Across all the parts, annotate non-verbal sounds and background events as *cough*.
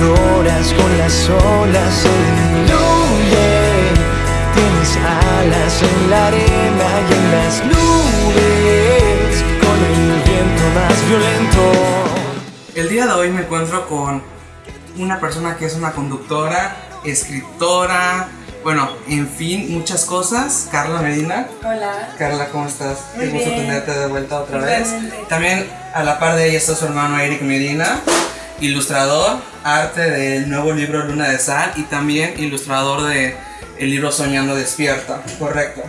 lloras con las olas, fluye. Tienes alas en la arena y en las nubes, con el viento más violento. El día de hoy me encuentro con una persona que es una conductora, escritora, bueno, en fin, muchas cosas. Carla Medina. Hola. Carla, ¿cómo estás? Muy Qué gusto bien. tenerte de vuelta otra vez. También a la par de ella está su hermano Eric Medina, ilustrador, arte del nuevo libro Luna de Sal y también ilustrador de el libro Soñando Despierta. Correcto.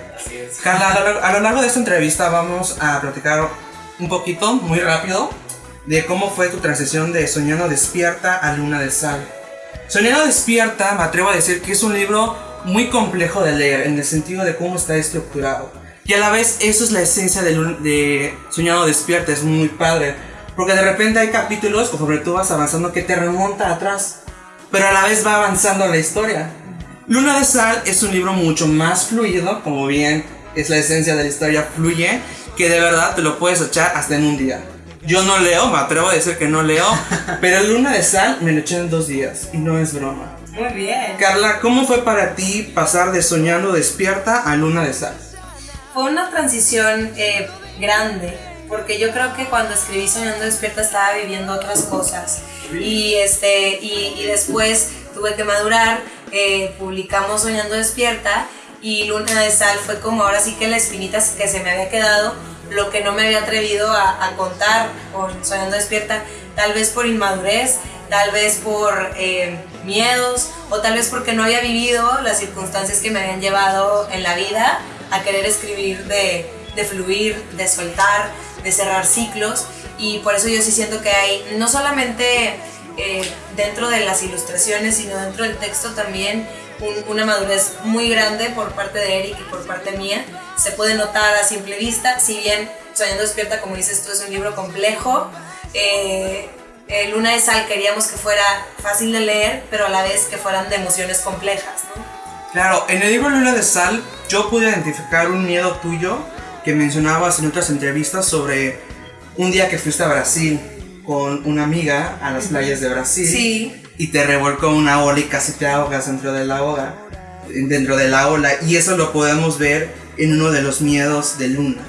Carla, a lo, a lo largo de esta entrevista vamos a platicar un poquito, muy rápido, de cómo fue tu transición de Soñando Despierta a Luna de Sal. Soñando Despierta, me atrevo a decir que es un libro muy complejo de leer en el sentido de cómo está estructurado. Y a la vez, eso es la esencia de, de Soñando Despierta, es muy padre. Porque de repente hay capítulos, conforme tú vas avanzando, que te remonta atrás. Pero a la vez va avanzando la historia. Luna de Sal es un libro mucho más fluido, como bien es la esencia de la historia, fluye, que de verdad te lo puedes echar hasta en un día. Yo no leo, me atrevo a decir que no leo, *laughs* pero Luna de Sal me lo eché en dos días, y no es broma. Muy bien. Carla, ¿cómo fue para ti pasar de soñando despierta a Luna de Sal? Fue una transición eh, grande, porque yo creo que cuando escribí Soñando Despierta estaba viviendo otras cosas. Y, este, y, y después tuve que madurar, eh, publicamos Soñando Despierta y Luna de Sal fue como ahora sí que la espinita que se me había quedado, lo que no me había atrevido a, a contar con Soñando Despierta, tal vez por inmadurez, tal vez por eh, miedos o tal vez porque no había vivido las circunstancias que me habían llevado en la vida a querer escribir de, de fluir, de soltar, de cerrar ciclos y por eso yo sí siento que hay no solamente eh, dentro de las ilustraciones sino dentro del texto también un- una madurez muy grande por parte de Eric y por parte mía. Se puede notar a simple vista, si bien Soñando Despierta, como dices tú, es un libro complejo. eh, eh, Luna de Sal queríamos que fuera fácil de leer, pero a la vez que fueran de emociones complejas. Claro, en el libro Luna de Sal yo pude identificar un miedo tuyo que mencionabas en otras entrevistas sobre un día que fuiste a Brasil con una amiga a las playas de Brasil Sí, y te revolcó una ola y casi te ahogas dentro de la ola, dentro de la ola y eso lo podemos ver en uno de los miedos de Luna.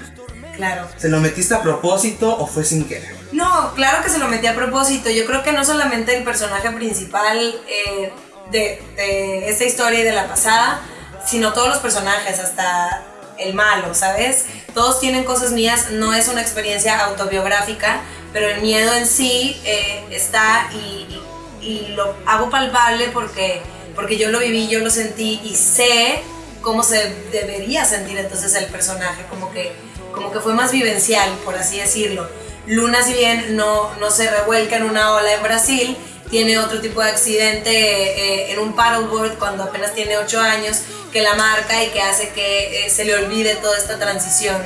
claro. ¿Se lo metiste a propósito o fue sin querer? No, claro que se lo metí a propósito. Yo creo que no solamente el personaje principal eh, de, de esta historia y de la pasada, sino todos los personajes, hasta el malo, ¿sabes? Todos tienen cosas mías, no es una experiencia autobiográfica, pero el miedo en sí eh, está y, y- lo hago palpable porque, porque yo lo viví, yo lo sentí y sé cómo se debería sentir entonces el personaje, como que, como que fue más vivencial, por así decirlo. Luna, si bien no, no se revuelca en una ola en Brasil, tiene otro tipo de accidente eh, en un paddleboard cuando apenas tiene 8 años que la marca y que hace que eh, se le olvide toda esta transición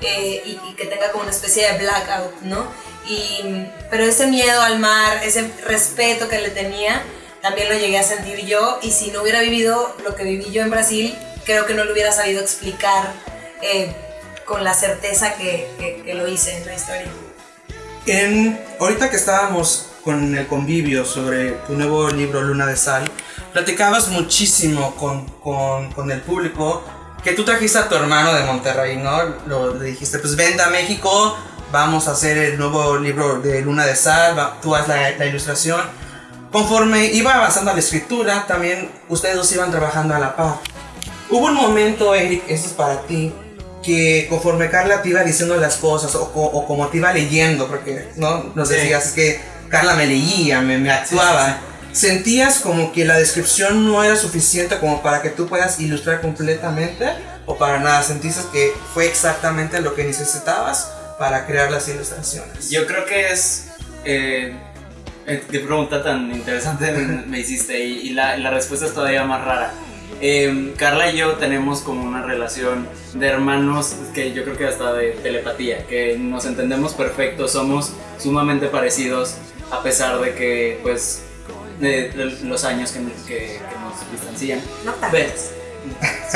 eh, y, y que tenga como una especie de blackout, ¿no? Y, pero ese miedo al mar, ese respeto que le tenía, también lo llegué a sentir yo y si no hubiera vivido lo que viví yo en Brasil, creo que no lo hubiera sabido explicar eh, con la certeza que, que- que lo hice en la historia. En, ahorita que estábamos con el convivio sobre tu nuevo libro Luna de Sal, platicabas muchísimo con, con, con el público que tú trajiste a tu hermano de Monterrey, ¿no? Lo, le dijiste, pues vente a México, vamos a hacer el nuevo libro de Luna de Sal, va- tú haz la, la ilustración. Conforme iba avanzando la escritura, también ustedes dos iban trabajando a la par. Hubo un momento, Eric, eso es para ti, que conforme Carla te iba diciendo las cosas o, o como te iba leyendo, porque no nos Sí. decías es que Carla me leía, me, me actuaba, sentías como que la descripción no era suficiente como para que tú puedas ilustrar completamente o para nada, sentiste que fue exactamente lo que necesitabas para crear las ilustraciones. Yo creo que es. Eh, eh, qué pregunta tan interesante me, me hiciste y, y la, la respuesta es todavía más rara. Eh, Carla y yo tenemos como una relación de hermanos que yo creo que hasta de telepatía, que nos entendemos perfecto, somos sumamente parecidos a pesar de que pues de, de los años que, que- que nos distancian. No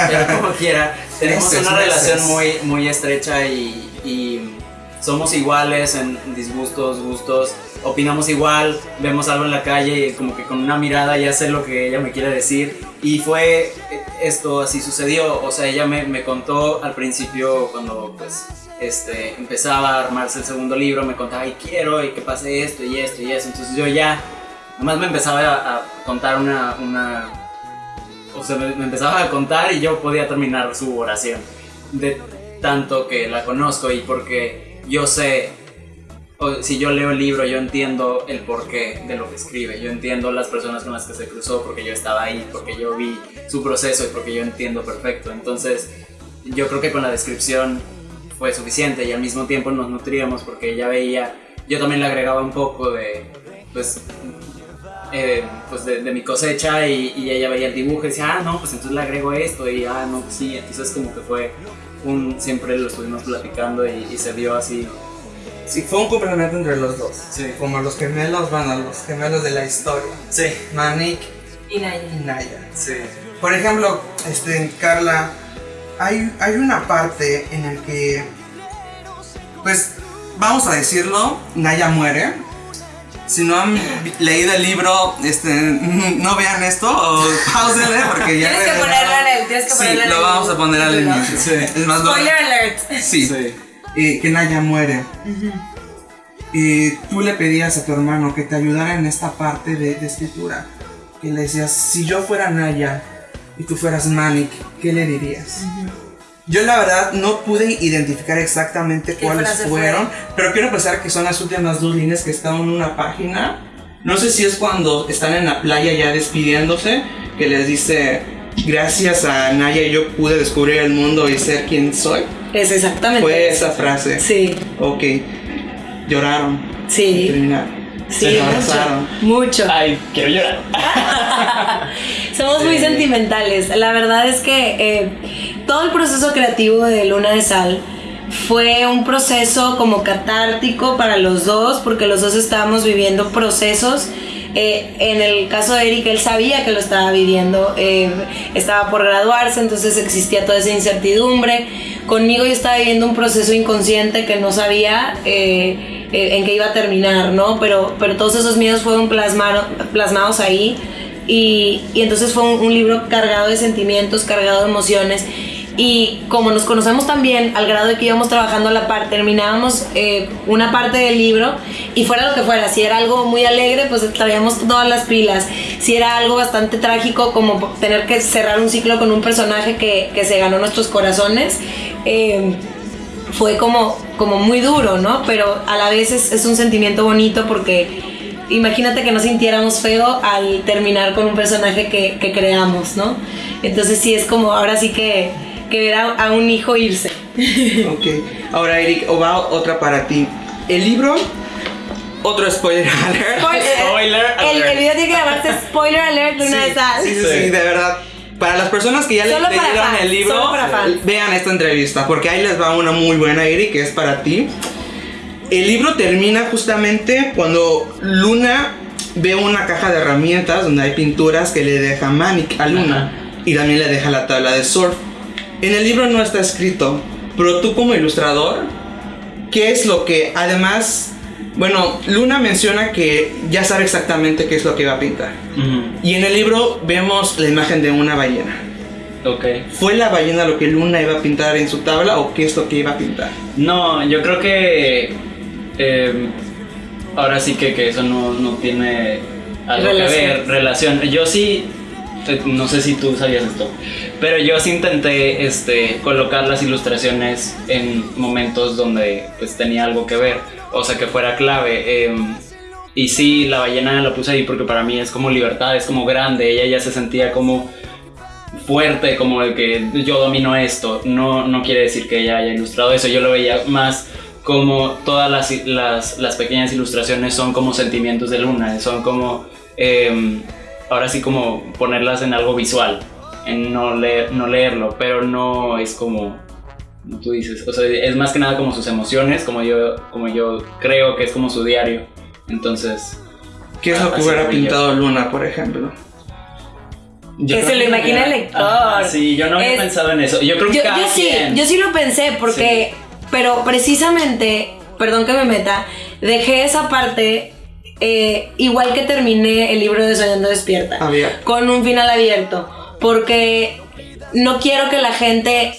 pero como quiera, tenemos Meses, una relación meses. muy, muy estrecha y, y somos iguales en disgustos, gustos, opinamos igual, vemos algo en la calle y como que con una mirada ya sé lo que ella me quiere decir. Y fue esto, así sucedió, o sea, ella me, me contó al principio cuando pues este, empezaba a armarse el segundo libro, me contaba, y quiero, y que pase esto, y esto, y eso. Entonces yo ya, nomás me empezaba a, a contar una, una, o sea, me, me empezaba a contar y yo podía terminar su oración. De tanto que la conozco y porque yo sé, o si yo leo el libro, yo entiendo el porqué de lo que escribe, yo entiendo las personas con las que se cruzó porque yo estaba ahí, porque yo vi su proceso y porque yo entiendo perfecto. Entonces, yo creo que con la descripción fue suficiente y al mismo tiempo nos nutríamos porque ella veía, yo también le agregaba un poco de, pues, eh, pues de, de mi cosecha y, y ella veía el dibujo y decía, ah, no, pues entonces le agrego esto y, ah, no, pues sí, entonces como que fue un, siempre lo estuvimos platicando y, y se vio así. Sí, fue un complemento entre los dos. Sí. Como los gemelos van a los gemelos de la historia. Sí, Manik Y Naya. y Naya. sí. Por ejemplo, este, Carla, hay, hay una parte en el que, pues, vamos a decirlo, Naya muere. Si no han leído el libro, este, *laughs* no vean esto o *laughs* pausenle porque ya... Tienes que ponerlo en el, tienes que Sí, ponerlo en lo vamos a poner al inicio. Sí. Es más, lo- Spoiler alert. Sí, Sí. eh, que Naya muere. Y tú le pedías a tu hermano que te ayudara en esta parte de, de escritura. Que le decías, si yo fuera Naya y tú fueras Manik, ¿qué le dirías? Yo la verdad no pude identificar exactamente ¿Qué cuáles fueron, pero quiero pensar que son las últimas dos líneas que están en una página. No sé si es cuando están en la playa ya despidiéndose, que les dice, gracias a Naya yo pude descubrir el mundo y ser quien soy. Es exactamente. Fue esa frase. Sí, Ok. Lloraron. sí. Terminaron. Sí, mucho. Mucho. Ay, quiero llorar. *laughs* Somos muy sentimentales. La verdad es que eh, todo el proceso creativo de Luna de Sal fue un proceso como catártico para los dos, porque los dos estábamos viviendo procesos. Eh, en el caso de Eric, él sabía que lo estaba viviendo, eh, estaba por graduarse, entonces existía toda esa incertidumbre. Conmigo yo estaba viviendo un proceso inconsciente que no sabía eh, en qué iba a terminar, ¿no? Pero, pero todos esos miedos fueron plasmaro- plasmados ahí. Y, y entonces fue un libro cargado de sentimientos, cargado de emociones. Y como nos conocemos también, al grado de que íbamos trabajando a la par, terminábamos eh, una parte del libro y fuera lo que fuera, si era algo muy alegre, pues traíamos todas las pilas. Si era algo bastante trágico, como tener que cerrar un ciclo con un personaje que, que se ganó nuestros corazones, eh, fue como, como muy duro, ¿no? Pero a la vez es, es un sentimiento bonito porque imagínate que no sintiéramos feo al terminar con un personaje que, que creamos, ¿no? Entonces sí es como ahora sí que, que ver a, a un hijo irse. *laughs* Ok. Ahora, Eric, o va otra para ti. El libro, otro spoiler alert. Spoiler El, alert. el video tiene que llamarse Spoiler Alert Luna de Sal. Sí, sí, Sí. sí, de verdad. Para las personas que ya le- Solo para leyeron el libro, vean esta entrevista, porque ahí les va una muy buena, Eric, que es para ti. El libro termina justamente cuando Luna ve una caja de herramientas donde hay pinturas que le deja Manik a Luna y también le deja la tabla de surf. En el libro no está escrito, pero tú como ilustrador, ¿qué es lo que además, bueno, Luna menciona que ya sabe exactamente qué es lo que va a pintar. Ujú, Y en el libro vemos la imagen de una ballena. Ok. ¿Fue la ballena lo que Luna iba a pintar en su tabla o qué es lo que iba a pintar? No, yo creo que eh, ahora sí que, que eso no, no tiene algo Relación. que ver, relación. Yo sí, no sé si tú sabías esto, pero yo sí intenté este, colocar las ilustraciones en momentos donde pues tenía algo que ver, o sea que fuera clave. eh, y sí, la ballena la puse ahí porque para mí es como libertad, es como grande, ella ya se sentía como fuerte, como el que yo domino esto. No, no quiere decir que ella haya ilustrado eso, yo lo veía más como todas las, las, las pequeñas ilustraciones son como sentimientos de Luna, son como, eh, ahora sí como ponerlas en algo visual, en no, leer, no leerlo, pero no es como, como tú dices, o sea, es más que nada como sus emociones, como yo, como yo creo que es como su diario. Entonces, ¿Qué es lo que Así hubiera yo. pintado Luna, por ejemplo? yo Que se lo imagina el lector. Ajá, sí, yo no había Es- pensado en eso. Yo creo que Yo, cada yo sí, quien- yo sí lo pensé porque, pero precisamente perdón que me meta, dejé esa parte eh, igual que terminé el libro de Soñando Despierta, Abierto. con un final abierto, porque no quiero que la gente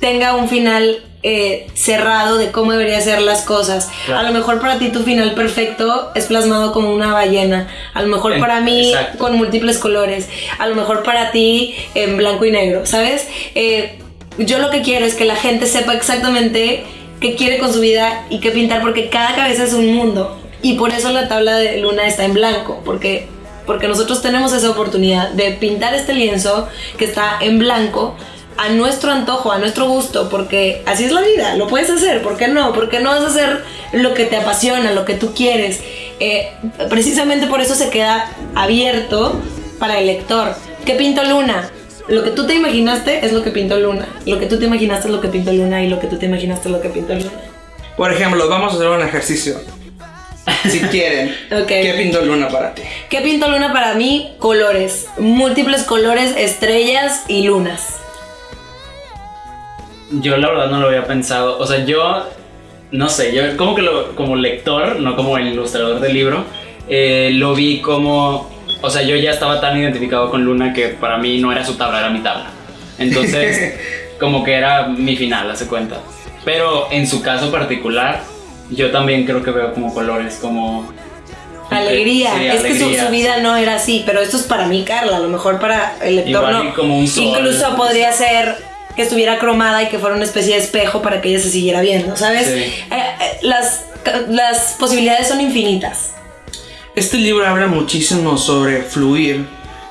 tenga un final eh, cerrado de cómo debería ser las cosas. Claro. A lo mejor para ti tu final perfecto es plasmado como una ballena. A lo mejor En- para mí exacto. con múltiples colores. A lo mejor para ti en blanco y negro, ¿sabes? Eh, yo lo que quiero es que la gente sepa exactamente qué quiere con su vida y qué pintar porque cada cabeza es un mundo. Y por eso la tabla de luna está en blanco, porque, porque nosotros tenemos esa oportunidad de pintar este lienzo que está en blanco a nuestro antojo, a nuestro gusto, porque así es la vida, lo puedes hacer, ¿por qué no? ¿Por qué no vas a hacer lo que te apasiona, lo que tú quieres? Eh, precisamente por eso se queda abierto para el lector. ¿Qué pinto Luna? Lo que tú te imaginaste es lo que pintó Luna. Lo que tú te imaginaste es lo que pintó Luna y lo que tú te imaginaste es lo que pintó Luna. Por ejemplo, vamos a hacer un ejercicio. *laughs* Si quieren. Ok. ¿Qué pintó Luna para ti? ¿Qué pintó Luna para mí? Colores. Múltiples colores, estrellas y lunas. Yo la verdad no lo había pensado. O sea, yo no sé, yo como que lo, como lector, no como el ilustrador del libro, eh, lo vi como, o sea, yo ya estaba tan identificado con Luna que para mí no era su tabla, era mi tabla. Entonces, *laughs* como que era mi final, hace cuenta. Pero en su caso particular, yo también creo que veo como colores, como... Alegría. Sí, es que su, alegría. su vida no era así, pero esto es para mí, Carla. A lo mejor para el lector Igual no. como un sol. Incluso podría ser que estuviera cromada y que fuera una especie de espejo para que ella se siguiera viendo, ¿sabes? Sí. Eh, eh, las, las posibilidades son infinitas. Este libro habla muchísimo sobre fluir,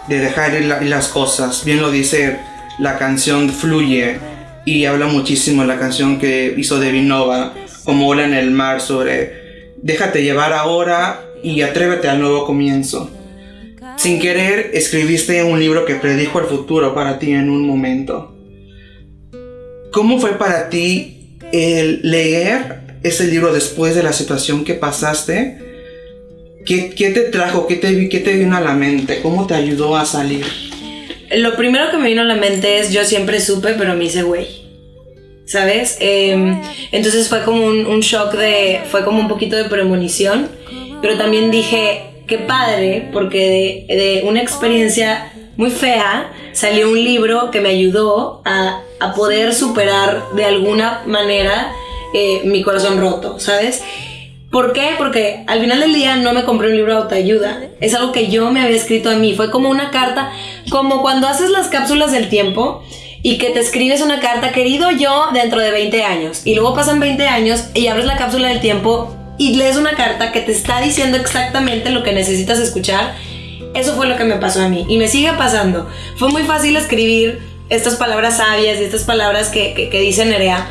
de dejar ir la- las cosas. Bien lo dice la canción Fluye y habla muchísimo la canción que hizo Debbie Nova, como ola en el mar, sobre déjate llevar ahora y atrévete al nuevo comienzo. Sin querer, escribiste un libro que predijo el futuro para ti en un momento. ¿Cómo fue para ti el leer ese libro después de la situación que pasaste? ¿Qué, qué te trajo? ¿Qué te, ¿Qué te vino a la mente? ¿Cómo te ayudó a salir? Lo primero que me vino a la mente es yo siempre supe, pero me hice güey. ¿Sabes? Eh, entonces fue como un, shock de. Fue como un poquito de premonición. Pero también dije, qué padre, porque de, una experiencia muy fea salió un libro que me ayudó a, a poder superar de alguna manera eh, mi corazón roto, ¿sabes? ¿Por qué? Porque al final del día no me compré un libro de autoayuda. Es algo que yo me había escrito a mí. Fue como una carta, como cuando haces las cápsulas del tiempo y que te escribes una carta, querido yo, dentro de 20 años. Y luego pasan 20 años y abres la cápsula del tiempo y lees una carta que te está diciendo exactamente lo que necesitas escuchar. Eso fue lo que me pasó a mí y me sigue pasando. Fue muy fácil escribir estas palabras sabias y estas palabras que, que, que dice Nerea.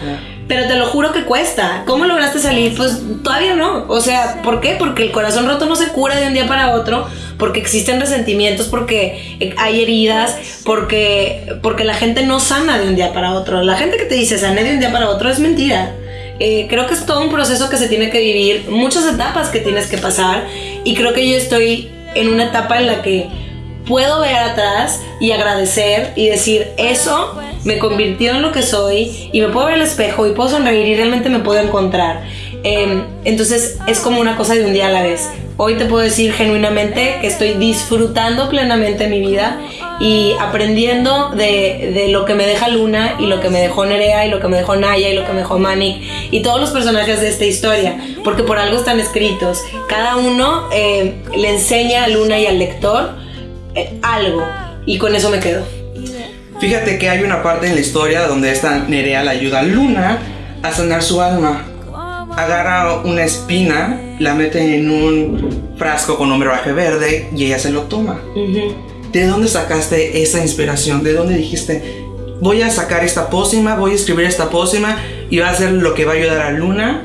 Pero te lo juro que cuesta. ¿Cómo lograste salir? Pues todavía no. O sea, ¿por qué? Porque el corazón roto no se cura de un día para otro, porque existen resentimientos, porque eh, hay heridas, porque, porque la gente no sana de un día para otro. La gente que te dice sané de un día para otro es mentira. Eh, creo que es todo un proceso que se tiene que vivir, muchas etapas que tienes que pasar y creo que yo estoy en una etapa en la que puedo ver atrás y agradecer y decir eso me convirtió en lo que soy y me puedo ver al espejo y puedo sonreír y realmente me puedo encontrar. Eh, entonces es como una cosa de un día a la vez. Hoy te puedo decir genuinamente que estoy disfrutando plenamente mi vida y aprendiendo de, de lo que me deja Luna y lo que me dejó Nerea y lo que me dejó Naya y lo que me dejó Manik y todos los personajes de esta historia, porque por algo están escritos. Cada uno eh, le enseña a Luna y al lector algo y con eso me quedo. Fíjate que hay una parte en la historia donde esta Nerea le ayuda a Luna a sanar su alma. Agarra una espina, la mete en un frasco con un brebaje verde y ella se lo toma. ¿De dónde sacaste esa inspiración? ¿De dónde dijiste, voy a sacar esta pócima, voy a escribir esta pócima y va a ser lo que va a ayudar a Luna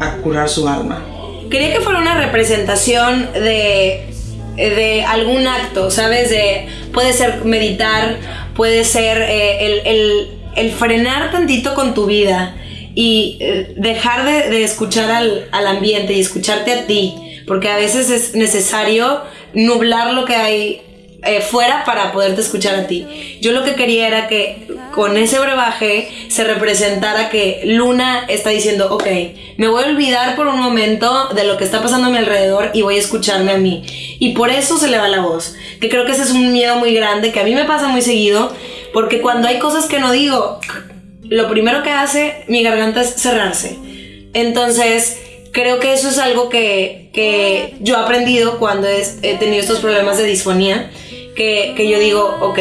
a curar su alma? Quería que fuera una representación de, de algún acto, ¿sabes? De, puede ser meditar, puede ser eh, el, el- el frenar tantito con tu vida y eh, dejar de, de escuchar al, al ambiente y escucharte a ti, porque a veces es necesario nublar lo que hay eh, fuera para poderte escuchar a ti. Yo lo que quería era que con ese brebaje se representara que Luna está diciendo, ok, me voy a olvidar por un momento de lo que está pasando a mi alrededor y voy a escucharme a mí. Y por eso se le va la voz. Que creo que ese es un miedo muy grande que a mí me pasa muy seguido, porque cuando hay cosas que no digo, lo primero que hace mi garganta es cerrarse. Entonces, creo que eso es algo que, que yo he aprendido cuando he, tenido estos problemas de disfonía, que, que yo digo, ok,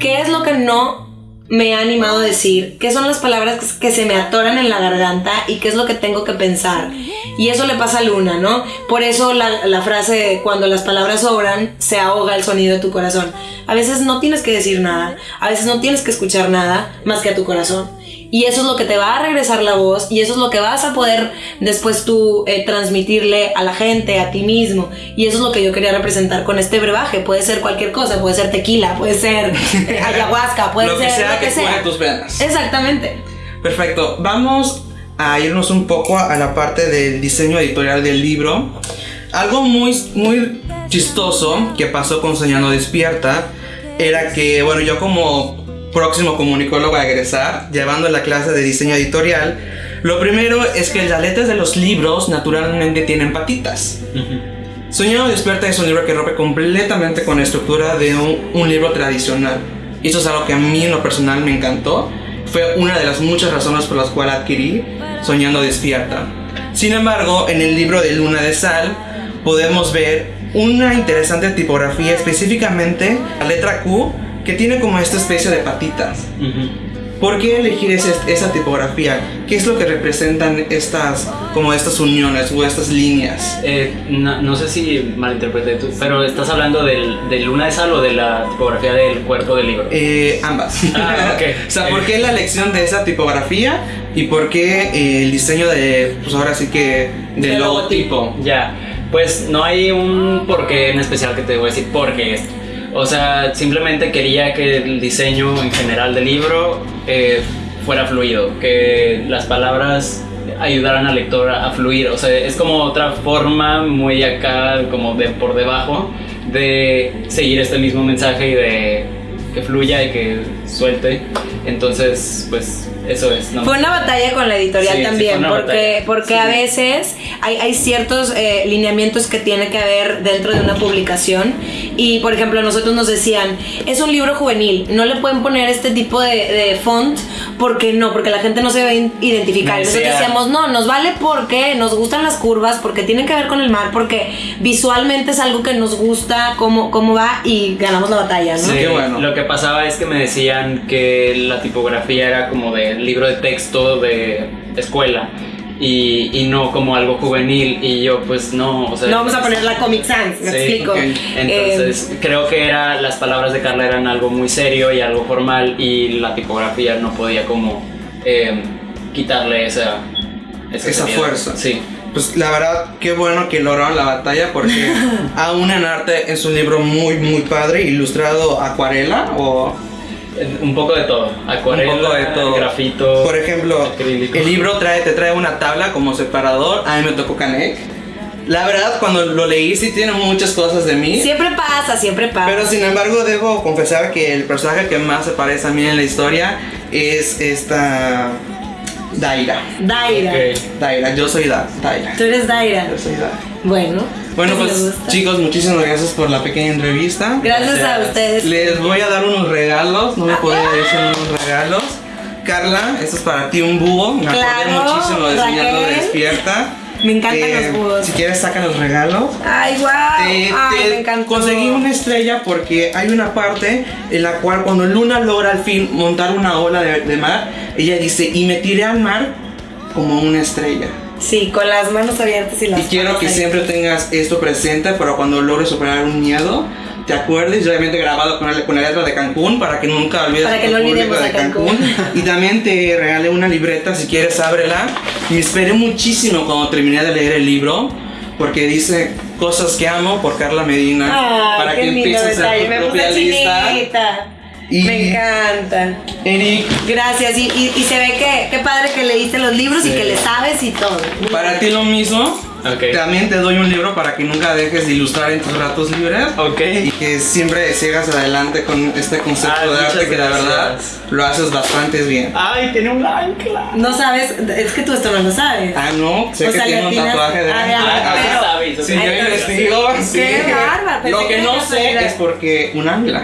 ¿qué es lo que no me ha animado a decir? ¿Qué son las palabras que, se me atoran en la garganta y qué es lo que tengo que pensar? Y eso le pasa a Luna, ¿no? Por eso la, la frase cuando las palabras sobran, se ahoga el sonido de tu corazón. A veces no tienes que decir nada, a veces no tienes que escuchar nada más que a tu corazón. Y eso es lo que te va a regresar la voz y eso es lo que vas a poder después tú eh, transmitirle a la gente, a ti mismo. Y eso es lo que yo quería representar con este brebaje. Puede ser cualquier cosa, puede ser tequila, puede ser eh, *laughs* ayahuasca, puede lo ser que sea lo que, que sea. tus venas. Exactamente. Perfecto. Vamos a irnos un poco a la parte del diseño editorial del libro. Algo muy, muy chistoso que pasó con Soñando Despierta era que, bueno, yo como próximo comunicólogo a egresar, llevando la clase de diseño editorial, lo primero es que las letras de los libros naturalmente tienen patitas. Soñando Despierta es un libro que rompe completamente con la estructura de un, un libro tradicional. Y eso es algo que a mí en lo personal me encantó. Fue una de las muchas razones por las cuales adquirí Soñando Despierta. Sin embargo, en el libro de Luna de Sal podemos ver una interesante tipografía, específicamente la letra Q, que tiene como esta especie de patitas. ¿Por qué elegir ese- esa tipografía? ¿Qué es lo que representan estas, como estas uniones o estas líneas? Eh, no, no sé si malinterpreté tú, pero estás hablando del, de Luna de Sal o de la tipografía del cuerpo del libro. Eh, ambas. *laughs* Ah, ok. *laughs* o sea, ¿por qué la elección de esa tipografía y por qué eh, el diseño de, pues ahora sí que, del Del logotipo? Ya, pues no hay un porqué en especial que te voy a decir porque es. O sea, simplemente quería que el diseño en general del libro eh, fuera fluido, que las palabras ayudaran al lector a fluir. O sea, es como otra forma muy acá, como de por debajo, de seguir este mismo mensaje y de que fluya y que suelte. Entonces, pues eso es. ¿no? Fue una batalla con la editorial Sí, sí, también, fue una porque, porque Sí. a veces hay, hay ciertos eh, lineamientos que tiene que haber dentro de una publicación. Y por ejemplo, nosotros nos decían, es un libro juvenil, no le pueden poner este tipo de, de font porque no, porque la gente no se va a identificar. Nosotros decía- decíamos, no, nos vale porque nos gustan las curvas, porque tienen que ver con el mar, porque visualmente es algo que nos gusta, cómo, cómo va y ganamos la batalla, ¿no? Sí. Qué bueno. Lo que pasaba es que me decían que la tipografía era como de libro de texto de escuela y, y no como algo juvenil y yo pues no, o sea, No vamos a poner la Comic Sans, me Sí, explico. ok. Entonces creo que era las palabras de Carla eran algo muy serio y algo formal y la tipografía no podía como eh, quitarle esa Esa seriedad. fuerza. Sí. Pues la verdad, qué bueno que lograron la batalla porque *laughs* Aún en Arte es un libro muy, muy padre, ilustrado acuarela o... Un poco de todo. Acuarela, Un poco de todo. grafito. Por ejemplo, acrílico. el libro trae, te trae una tabla como separador, a mí me tocó Canek. La verdad, cuando lo leí sí tiene muchas cosas de mí. Siempre pasa, siempre pasa. Pero sin embargo debo confesar que el personaje que más se parece a mí en la historia es esta Daira. Daira. Ok. Daira, yo soy da Daira. Tú eres Daira. Yo soy Daira. Bueno. Bueno, pues chicos, muchísimas gracias por la pequeña entrevista. Gracias a ustedes. Les voy a dar unos regalos, no me podía decir unos regalos. Carla, esto es para ti un búho. Me acordé Claro, muchísimo de Soñando. Despierta. Me encantan Eh, los búhos. Si quieres, saca los regalos. Ay, wow. Te- Ay, te me encantó. conseguí una estrella porque hay una parte en la cual cuando Luna logra al fin montar una ola de, de mar, ella dice, y me tiré al mar como una estrella. Sí, con las manos abiertas y las Y quiero que ahí. siempre tengas esto presente para cuando logres superar un miedo, te acuerdes, obviamente grabado con, el- con la letra de Cancún para que nunca olvides Para que no olvidemos a Cancún. Y también te regalé una libreta, si quieres ábrela. Y esperé muchísimo cuando terminé de leer el libro, porque dice cosas que amo por Carla Medina, Ay, para que empieces a Me tu propia lista. Y- Me encanta. Eric, Gracias. Y, y- y se ve que qué padre que leíste los libros y Sí. que le sabes y todo. para ti lo mismo. Ok. También te doy un libro para que nunca dejes de ilustrar en tus ratos libres. Ok. Y que siempre sigas adelante con este concepto Ay, de arte que la verdad gracias. lo haces bastante bien. Ay, tiene un ancla. No sabes, es que tú esto no lo sabes. Ah, no, sé O que sea, tiene un tatuaje de Ah, ancla. ya, Ah, pero- sabes, Sí, yo investigo. sí. Qué bárbaro, Lo que no sé es porque un ancla.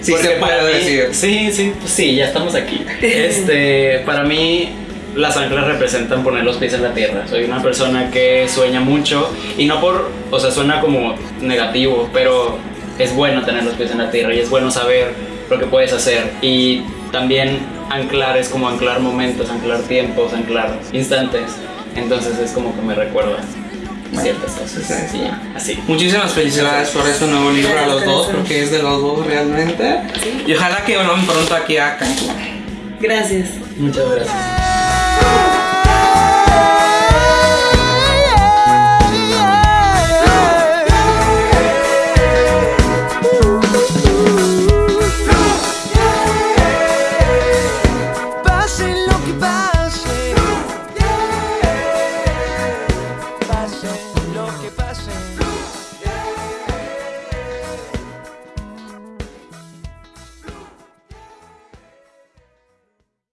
Sí Porque se puede mí- decir. Sí, sí, pues sí, ya estamos aquí. *laughs* Este, para mí las anclas representan poner los pies en la tierra. Soy una persona que sueña mucho y no por, o sea, suena como negativo, pero es bueno tener los pies en la tierra y es bueno saber lo que puedes hacer y también anclar es como anclar momentos, anclar tiempos, anclar instantes. Entonces es como que me recuerda ciertas cosas. Sí, así. Muchísimas felicidades por este nuevo libro a los dos, porque es de los dos realmente. Y ojalá que vuelvan pronto aquí a Cancún. Gracias. Muchas gracias.